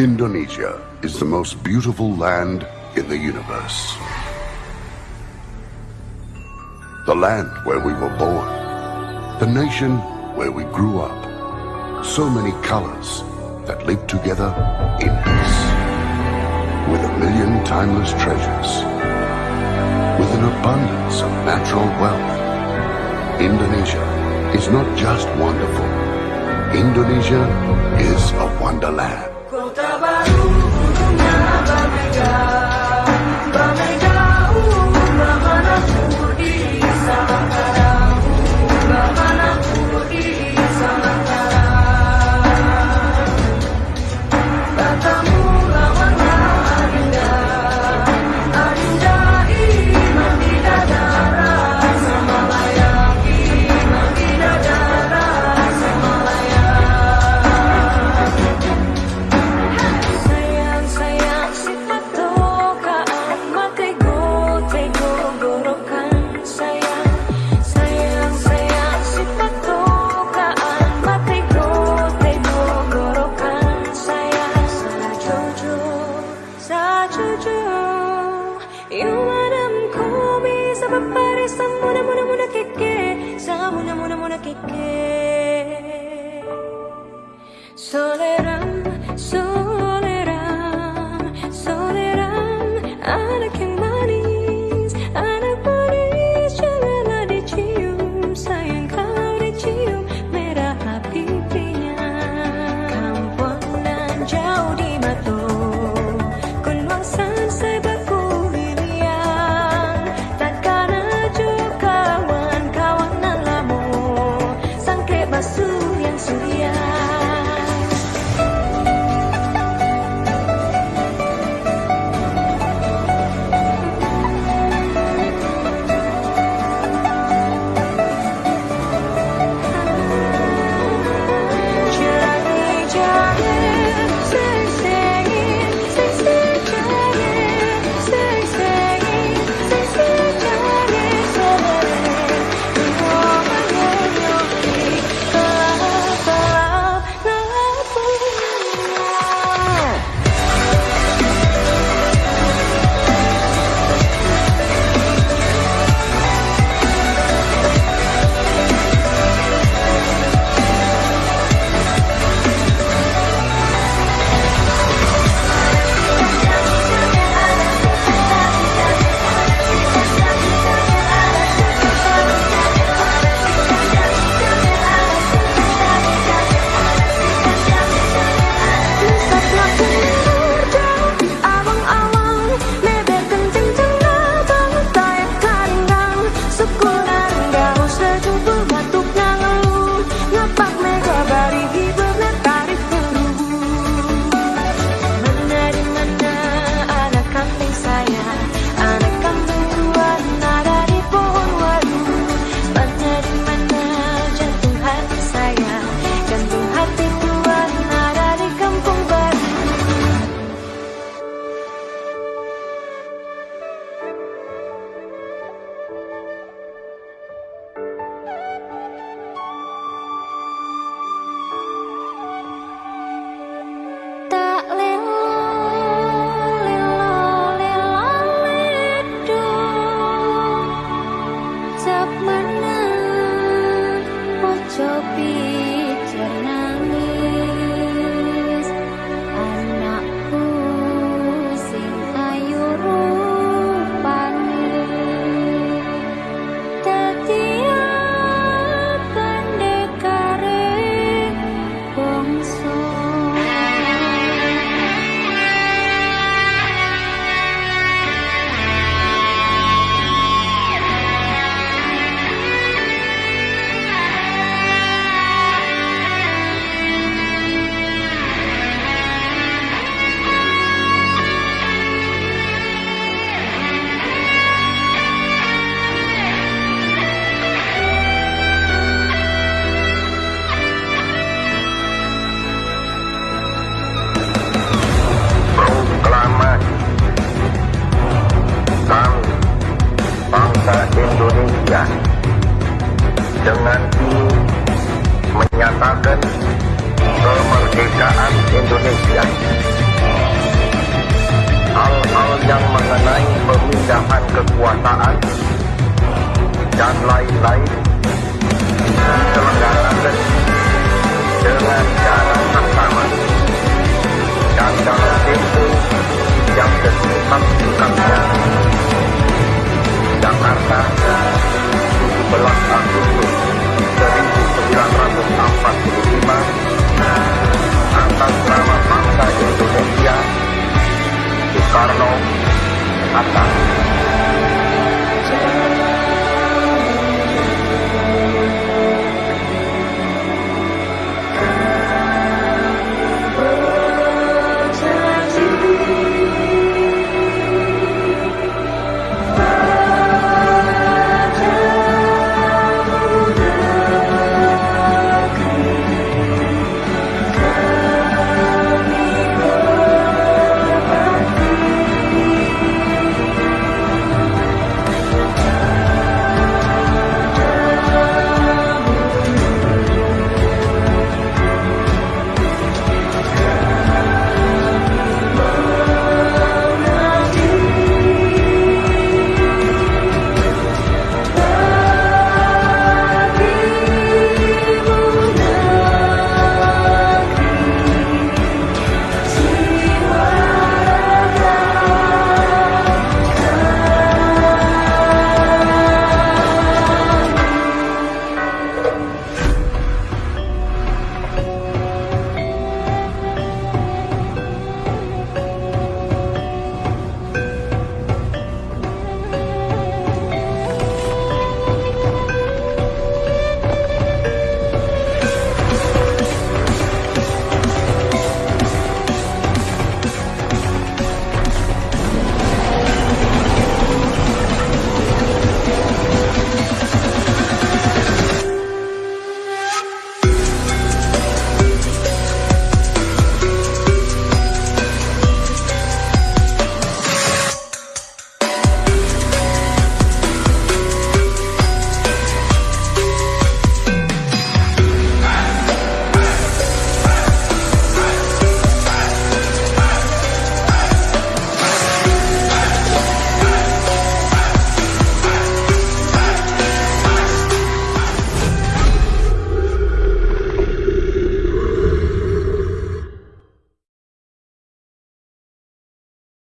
Indonesia is the most beautiful land in the universe. The land where we were born. The nation where we grew up. So many colors that live together in peace. With a million timeless treasures. With an abundance of natural wealth. Indonesia is not just wonderful. Indonesia is a wonderland. sa mona mona mona keke sa mona mona mona que keke soleram soleram You. Pancasila dengan menyatakan kemerdekaan Indonesia. Hal-hal yang mengenai pemindahan kekuasaan dan lain-lain diselenggarakan dengan cara